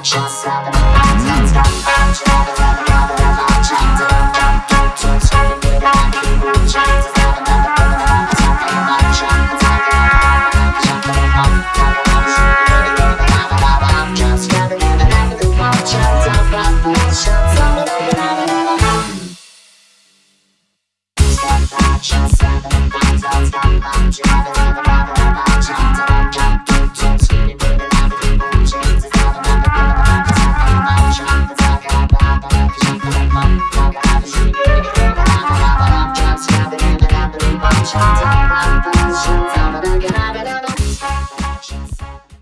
Just stop, stop, stop, stop, stop, stop. Bye.